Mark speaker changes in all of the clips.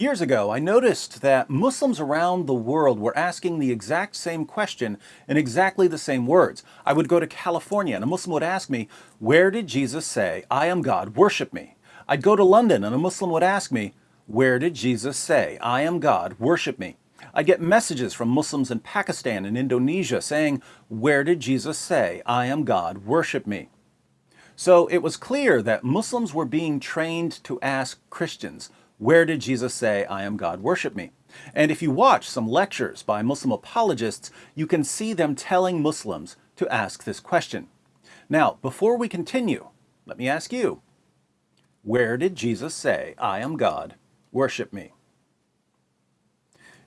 Speaker 1: Years ago, I noticed that Muslims around the world were asking the exact same question in exactly the same words. I would go to California and a Muslim would ask me, where did Jesus say, I am God, worship me? I'd go to London and a Muslim would ask me, where did Jesus say, I am God, worship me? I'd get messages from Muslims in Pakistan and Indonesia saying, where did Jesus say, I am God, worship me? So it was clear that Muslims were being trained to ask Christians, where did Jesus say, I am God, worship me? And if you watch some lectures by Muslim apologists, you can see them telling Muslims to ask this question. Now, before we continue, let me ask you, where did Jesus say, I am God, worship me?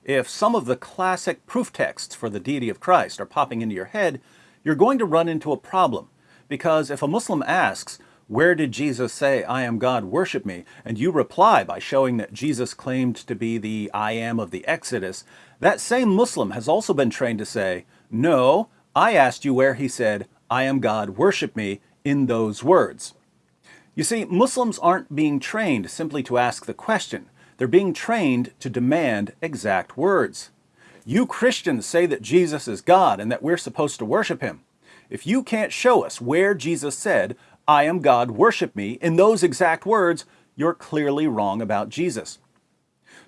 Speaker 1: If some of the classic proof texts for the deity of Christ are popping into your head, you're going to run into a problem. Because if a Muslim asks, where did Jesus say, I am God, worship me? And you reply by showing that Jesus claimed to be the I am of the Exodus, that same Muslim has also been trained to say, no, I asked you where he said, I am God, worship me, in those words. You see, Muslims aren't being trained simply to ask the question. They're being trained to demand exact words. You Christians say that Jesus is God and that we're supposed to worship him. If you can't show us where Jesus said, I am God, worship me, in those exact words, you're clearly wrong about Jesus.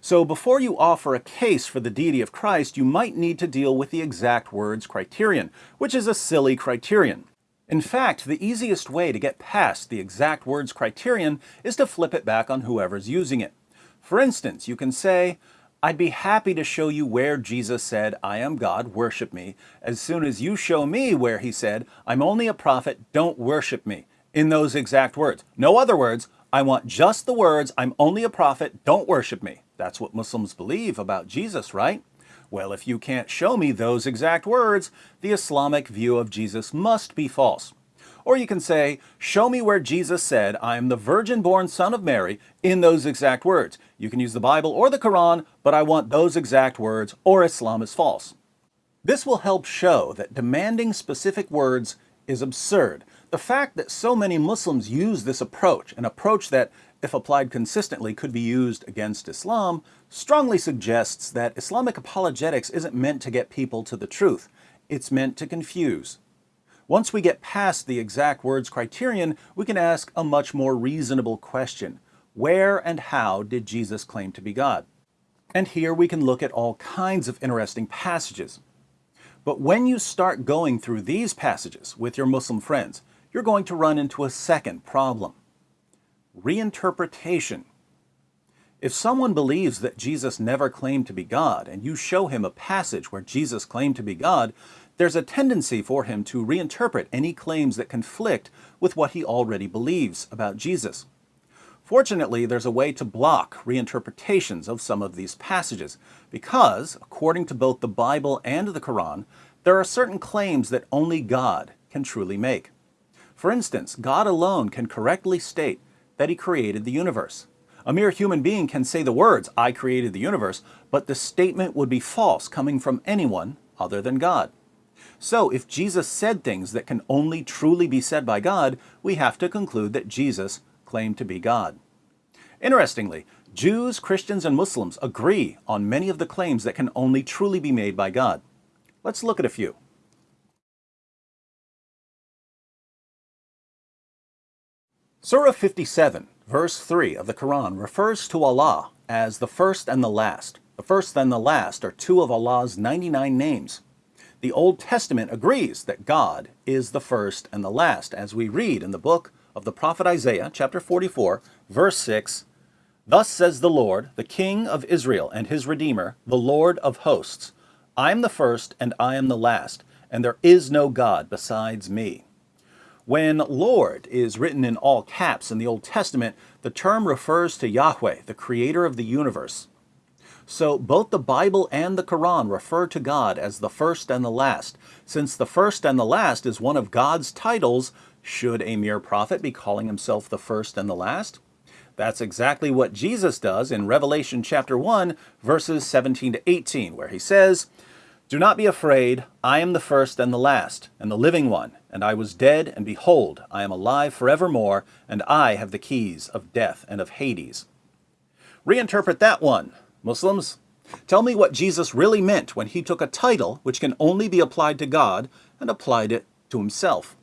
Speaker 1: So before you offer a case for the deity of Christ, you might need to deal with the exact words criterion, which is a silly criterion. In fact, the easiest way to get past the exact words criterion is to flip it back on whoever's using it. For instance, you can say, I'd be happy to show you where Jesus said, I am God, worship me, as soon as you show me where he said, I'm only a prophet, don't worship me in those exact words. No other words. I want just the words, I'm only a prophet, don't worship me. That's what Muslims believe about Jesus, right? Well, if you can't show me those exact words, the Islamic view of Jesus must be false. Or you can say, show me where Jesus said, I am the virgin-born son of Mary, in those exact words. You can use the Bible or the Quran, but I want those exact words, or Islam is false. This will help show that demanding specific words is absurd, the fact that so many Muslims use this approach, an approach that, if applied consistently, could be used against Islam, strongly suggests that Islamic apologetics isn't meant to get people to the truth. It's meant to confuse. Once we get past the exact words criterion, we can ask a much more reasonable question. Where and how did Jesus claim to be God? And here we can look at all kinds of interesting passages. But when you start going through these passages with your Muslim friends, you're going to run into a second problem. Reinterpretation. If someone believes that Jesus never claimed to be God, and you show him a passage where Jesus claimed to be God, there's a tendency for him to reinterpret any claims that conflict with what he already believes about Jesus. Fortunately, there's a way to block reinterpretations of some of these passages, because, according to both the Bible and the Quran, there are certain claims that only God can truly make. For instance, God alone can correctly state that he created the universe. A mere human being can say the words, I created the universe, but the statement would be false coming from anyone other than God. So if Jesus said things that can only truly be said by God, we have to conclude that Jesus claimed to be God. Interestingly, Jews, Christians, and Muslims agree on many of the claims that can only truly be made by God. Let's look at a few. Surah 57, verse 3 of the Quran refers to Allah as the first and the last. The first and the last are two of Allah's 99 names. The Old Testament agrees that God is the first and the last, as we read in the book of the prophet Isaiah, chapter 44, verse 6, Thus says the Lord, the King of Israel and his Redeemer, the Lord of hosts, I am the first and I am the last, and there is no God besides me. When Lord is written in all caps in the Old Testament, the term refers to Yahweh, the creator of the universe. So both the Bible and the Quran refer to God as the first and the last. Since the first and the last is one of God's titles, should a mere prophet be calling himself the first and the last? That's exactly what Jesus does in Revelation chapter 1, verses 17 to 18, where he says, do not be afraid, I am the first and the last, and the living one, and I was dead, and behold, I am alive forevermore, and I have the keys of death and of Hades. Reinterpret that one, Muslims. Tell me what Jesus really meant when he took a title which can only be applied to God and applied it to himself.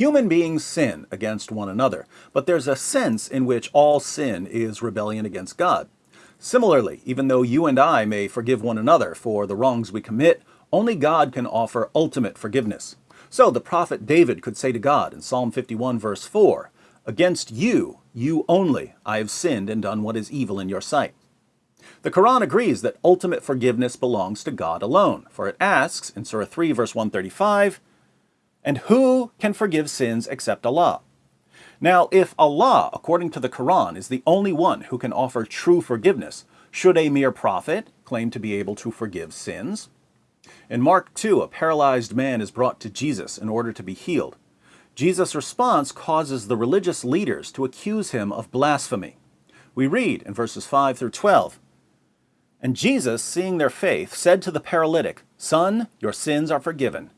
Speaker 1: Human beings sin against one another, but there's a sense in which all sin is rebellion against God. Similarly, even though you and I may forgive one another for the wrongs we commit, only God can offer ultimate forgiveness. So the prophet David could say to God in Psalm 51 verse 4, Against you, you only, I have sinned and done what is evil in your sight. The Quran agrees that ultimate forgiveness belongs to God alone, for it asks in Surah 3 verse 135, and who can forgive sins except Allah? Now, if Allah, according to the Quran, is the only one who can offer true forgiveness, should a mere prophet claim to be able to forgive sins? In Mark 2, a paralyzed man is brought to Jesus in order to be healed. Jesus' response causes the religious leaders to accuse him of blasphemy. We read in verses 5 through 12, And Jesus, seeing their faith, said to the paralytic, Son, your sins are forgiven.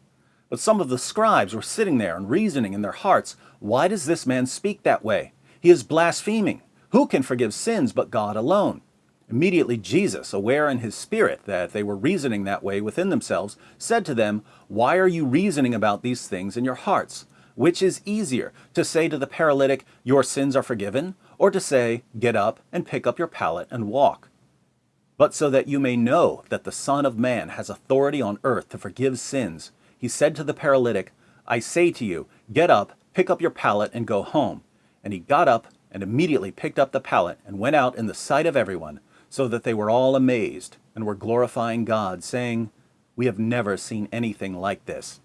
Speaker 1: But some of the scribes were sitting there and reasoning in their hearts, Why does this man speak that way? He is blaspheming. Who can forgive sins but God alone? Immediately Jesus, aware in his spirit that they were reasoning that way within themselves, said to them, Why are you reasoning about these things in your hearts? Which is easier, to say to the paralytic, Your sins are forgiven, or to say, Get up and pick up your pallet and walk? But so that you may know that the Son of Man has authority on earth to forgive sins, he said to the paralytic, I say to you, get up, pick up your pallet, and go home. And he got up and immediately picked up the pallet and went out in the sight of everyone, so that they were all amazed and were glorifying God, saying, We have never seen anything like this.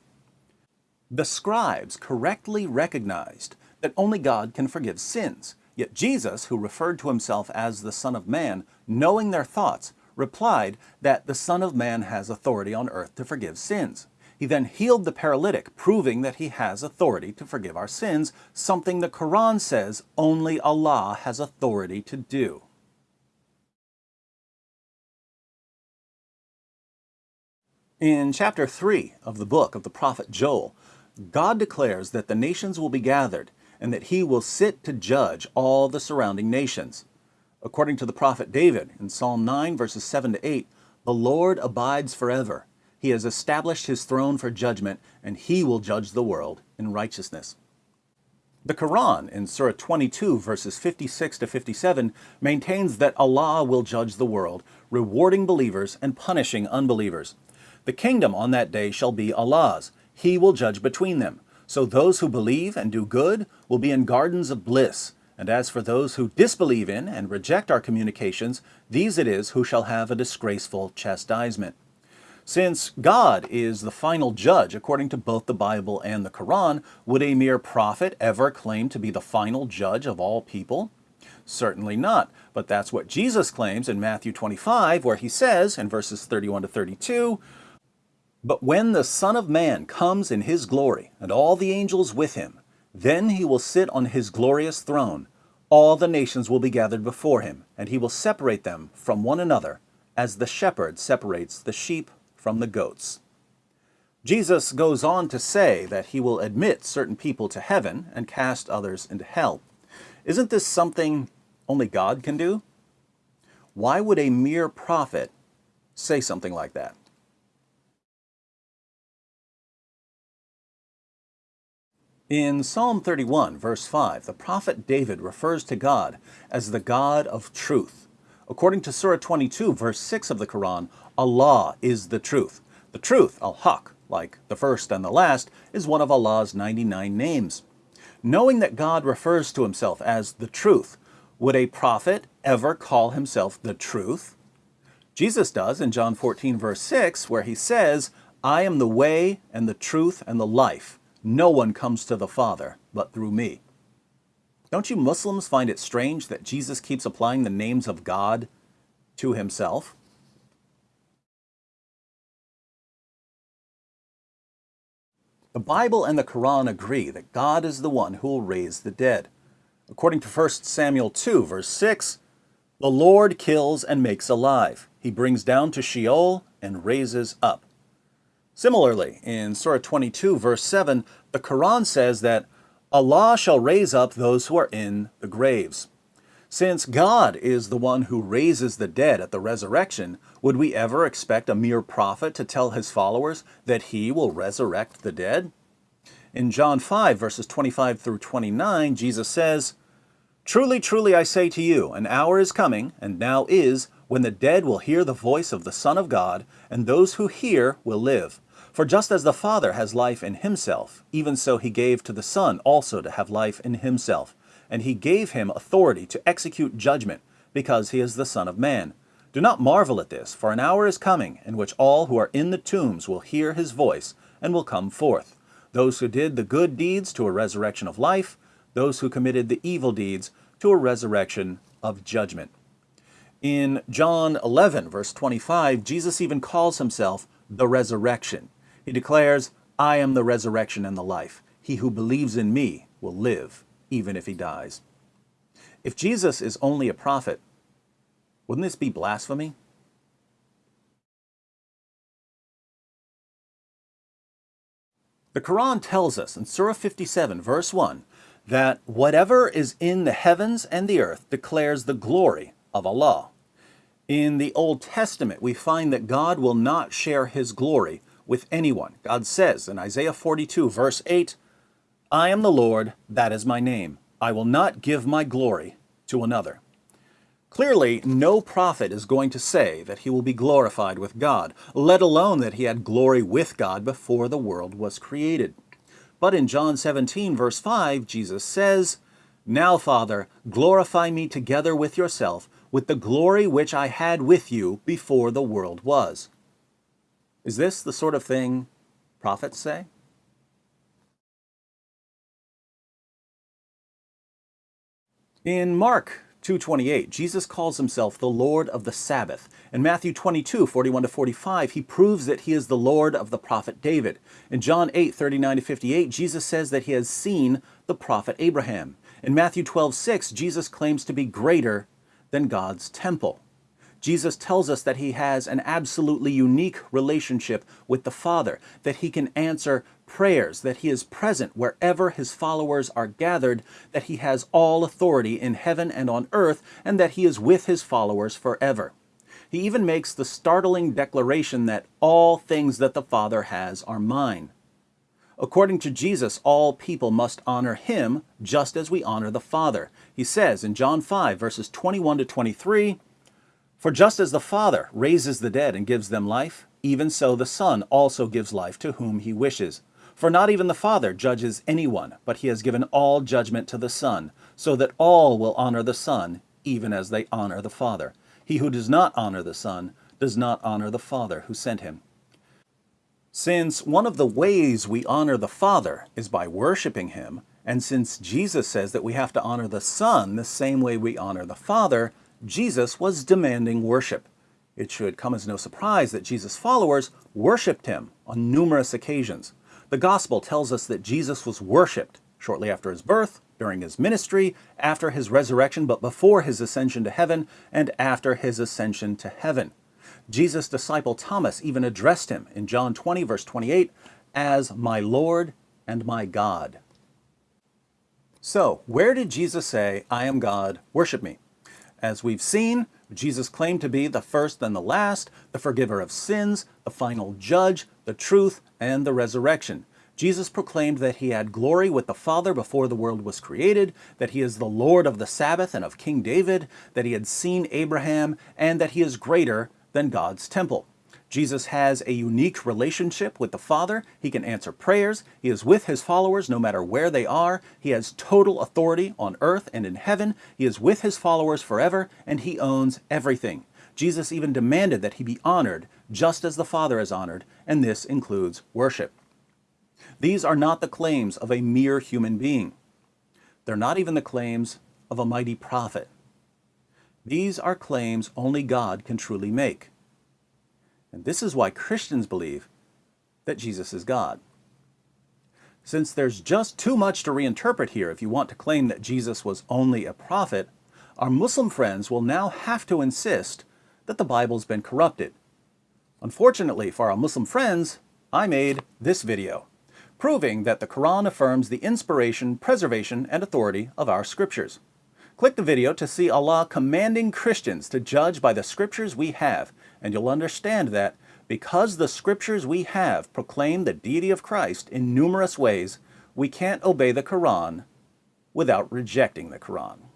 Speaker 1: The scribes correctly recognized that only God can forgive sins, yet Jesus, who referred to himself as the Son of Man, knowing their thoughts, replied that the Son of Man has authority on earth to forgive sins. He then healed the paralytic, proving that he has authority to forgive our sins, something the Quran says only Allah has authority to do. In chapter 3 of the book of the prophet Joel, God declares that the nations will be gathered and that he will sit to judge all the surrounding nations. According to the prophet David in Psalm 9 verses 7 to 8, the Lord abides forever he has established his throne for judgment, and he will judge the world in righteousness. The Quran, in Surah 22, verses 56 to 57, maintains that Allah will judge the world, rewarding believers and punishing unbelievers. The kingdom on that day shall be Allah's. He will judge between them. So those who believe and do good will be in gardens of bliss. And as for those who disbelieve in and reject our communications, these it is who shall have a disgraceful chastisement. Since God is the final judge according to both the Bible and the Quran, would a mere prophet ever claim to be the final judge of all people? Certainly not, but that's what Jesus claims in Matthew 25, where he says, in verses 31 to 32, But when the Son of Man comes in his glory, and all the angels with him, then he will sit on his glorious throne. All the nations will be gathered before him, and he will separate them from one another, as the shepherd separates the sheep from the goats. Jesus goes on to say that he will admit certain people to heaven and cast others into hell. Isn't this something only God can do? Why would a mere prophet say something like that? In Psalm 31, verse 5, the prophet David refers to God as the God of truth. According to Surah 22, verse 6 of the Quran, Allah is the truth. The truth, al-Haq, like the first and the last, is one of Allah's 99 names. Knowing that God refers to himself as the truth, would a prophet ever call himself the truth? Jesus does in John 14 verse 6 where he says, I am the way and the truth and the life. No one comes to the Father but through me. Don't you Muslims find it strange that Jesus keeps applying the names of God to himself? The Bible and the Quran agree that God is the one who will raise the dead. According to 1 Samuel 2, verse 6, the Lord kills and makes alive. He brings down to Sheol and raises up. Similarly, in Surah 22, verse 7, the Quran says that Allah shall raise up those who are in the graves. Since God is the one who raises the dead at the resurrection, would we ever expect a mere prophet to tell his followers that he will resurrect the dead? In John 5, verses 25 through 29, Jesus says, Truly, truly, I say to you, an hour is coming, and now is, when the dead will hear the voice of the Son of God, and those who hear will live. For just as the Father has life in himself, even so he gave to the Son also to have life in himself and he gave him authority to execute judgment, because he is the Son of Man. Do not marvel at this, for an hour is coming in which all who are in the tombs will hear his voice and will come forth. Those who did the good deeds to a resurrection of life, those who committed the evil deeds to a resurrection of judgment. In John 11, verse 25, Jesus even calls himself the resurrection. He declares, I am the resurrection and the life. He who believes in me will live even if he dies. If Jesus is only a prophet, wouldn't this be blasphemy? The Quran tells us in Surah 57, verse 1, that whatever is in the heavens and the earth declares the glory of Allah. In the Old Testament, we find that God will not share his glory with anyone. God says in Isaiah 42, verse 8, I am the Lord, that is my name. I will not give my glory to another. Clearly, no prophet is going to say that he will be glorified with God, let alone that he had glory with God before the world was created. But in John 17, verse 5, Jesus says, Now, Father, glorify me together with yourself, with the glory which I had with you before the world was. Is this the sort of thing prophets say? In Mark 2.28, Jesus calls himself the Lord of the Sabbath. In Matthew 22, 41 to 45, he proves that he is the Lord of the prophet David. In John 8, 39 to 58, Jesus says that he has seen the prophet Abraham. In Matthew 12, 6, Jesus claims to be greater than God's temple. Jesus tells us that he has an absolutely unique relationship with the Father, that he can answer prayers, that he is present wherever his followers are gathered, that he has all authority in heaven and on earth, and that he is with his followers forever. He even makes the startling declaration that all things that the Father has are mine. According to Jesus, all people must honor him just as we honor the Father. He says in John 5, verses 21 to 23, For just as the Father raises the dead and gives them life, even so the Son also gives life to whom he wishes. For not even the Father judges anyone, but he has given all judgment to the Son, so that all will honor the Son, even as they honor the Father. He who does not honor the Son does not honor the Father who sent him. Since one of the ways we honor the Father is by worshiping him, and since Jesus says that we have to honor the Son the same way we honor the Father, Jesus was demanding worship. It should come as no surprise that Jesus' followers worshiped him on numerous occasions. The gospel tells us that Jesus was worshipped shortly after his birth, during his ministry, after his resurrection, but before his ascension to heaven, and after his ascension to heaven. Jesus' disciple Thomas even addressed him in John 20, verse 28, as my Lord and my God. So, where did Jesus say, I am God, worship me? As we've seen, Jesus claimed to be the first and the last, the forgiver of sins, the final judge, the truth, and the resurrection. Jesus proclaimed that he had glory with the Father before the world was created, that he is the Lord of the Sabbath and of King David, that he had seen Abraham, and that he is greater than God's temple. Jesus has a unique relationship with the Father. He can answer prayers. He is with his followers no matter where they are. He has total authority on earth and in heaven. He is with his followers forever, and he owns everything. Jesus even demanded that he be honored just as the Father is honored, and this includes worship. These are not the claims of a mere human being. They're not even the claims of a mighty prophet. These are claims only God can truly make. And this is why Christians believe that Jesus is God. Since there's just too much to reinterpret here if you want to claim that Jesus was only a prophet, our Muslim friends will now have to insist that the Bible's been corrupted. Unfortunately for our Muslim friends, I made this video. proving that the Quran affirms the inspiration, preservation, and authority of our scriptures. Click the video to see Allah commanding Christians to judge by the scriptures we have, and you'll understand that because the scriptures we have proclaim the deity of Christ in numerous ways, we can't obey the Quran without rejecting the Quran.